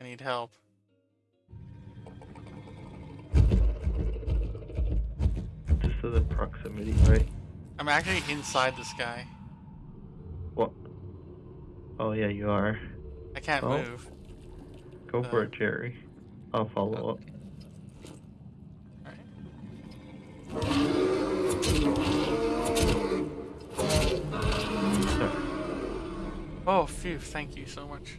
I need help. Just to the proximity, right? I'm actually inside this guy. What? Oh yeah, you are. I can't Oh. move. Go for it, uh, Jerry. I'll follow up. Oh, phew, thank you so much.